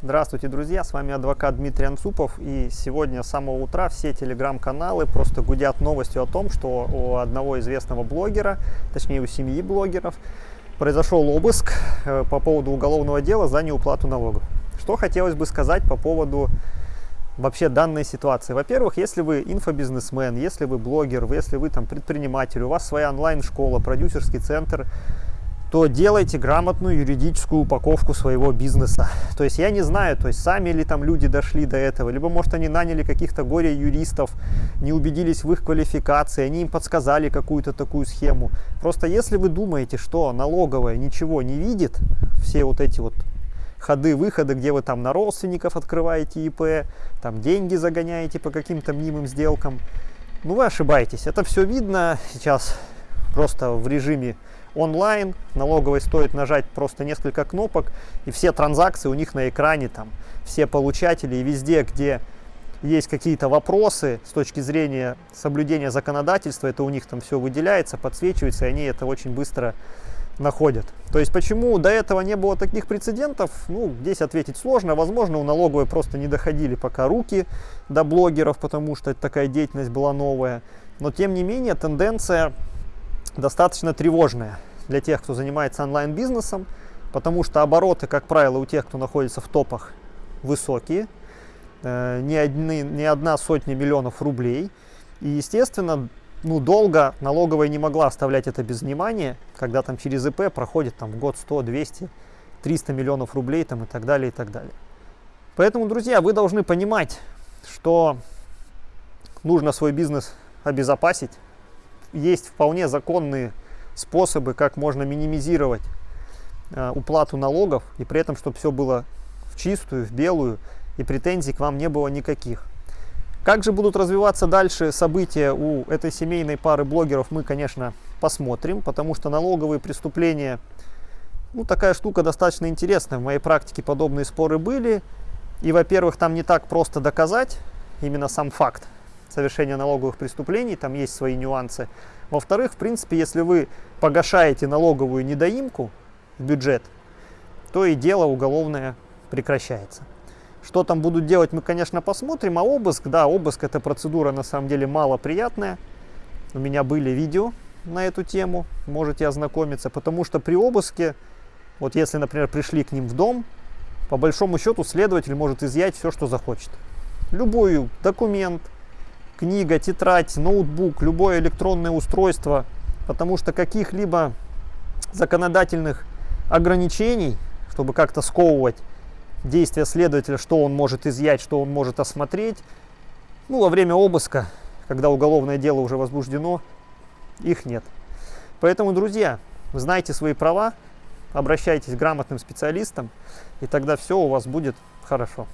Здравствуйте, друзья! С вами адвокат Дмитрий Анцупов. И сегодня с самого утра все телеграм-каналы просто гудят новостью о том, что у одного известного блогера, точнее у семьи блогеров, произошел обыск э, по поводу уголовного дела за неуплату налогов. Что хотелось бы сказать по поводу вообще данной ситуации. Во-первых, если вы инфобизнесмен, если вы блогер, если вы там предприниматель, у вас своя онлайн-школа, продюсерский центр, то делайте грамотную юридическую упаковку своего бизнеса. То есть я не знаю, то есть сами ли там люди дошли до этого, либо может они наняли каких-то горе-юристов, не убедились в их квалификации, они им подсказали какую-то такую схему. Просто если вы думаете, что налоговая ничего не видит, все вот эти вот ходы-выходы, где вы там на родственников открываете ИП, там деньги загоняете по каким-то мнимым сделкам, ну вы ошибаетесь. Это все видно сейчас просто в режиме онлайн, налоговой стоит нажать просто несколько кнопок, и все транзакции у них на экране, там, все получатели, и везде, где есть какие-то вопросы с точки зрения соблюдения законодательства, это у них там все выделяется, подсвечивается, и они это очень быстро находят. То есть почему до этого не было таких прецедентов, ну, здесь ответить сложно. Возможно, у налоговой просто не доходили пока руки до блогеров, потому что такая деятельность была новая. Но тем не менее тенденция достаточно тревожная для тех, кто занимается онлайн-бизнесом, потому что обороты, как правило, у тех, кто находится в топах, высокие, э, не, одни, не одна сотня миллионов рублей. И, естественно, ну, долго налоговая не могла оставлять это без внимания, когда там через ИП проходит там в год 100, 200, 300 миллионов рублей там, и так далее, и так далее. Поэтому, друзья, вы должны понимать, что нужно свой бизнес обезопасить. Есть вполне законные способы, как можно минимизировать э, уплату налогов, и при этом, чтобы все было в чистую, в белую, и претензий к вам не было никаких. Как же будут развиваться дальше события у этой семейной пары блогеров, мы, конечно, посмотрим, потому что налоговые преступления, ну, такая штука достаточно интересная. В моей практике подобные споры были. И, во-первых, там не так просто доказать именно сам факт совершения налоговых преступлений, там есть свои нюансы. Во-вторых, в принципе, если вы погашаете налоговую недоимку в бюджет, то и дело уголовное прекращается. Что там будут делать, мы, конечно, посмотрим. А обыск, да, обыск это процедура на самом деле малоприятная. У меня были видео на эту тему, можете ознакомиться. Потому что при обыске, вот если, например, пришли к ним в дом, по большому счету следователь может изъять все, что захочет. Любой документ, книга, тетрадь, ноутбук, любое электронное устройство, потому что каких-либо законодательных ограничений, чтобы как-то сковывать действия следователя, что он может изъять, что он может осмотреть, ну, во время обыска, когда уголовное дело уже возбуждено, их нет. Поэтому, друзья, знайте свои права, обращайтесь к грамотным специалистам, и тогда все у вас будет хорошо.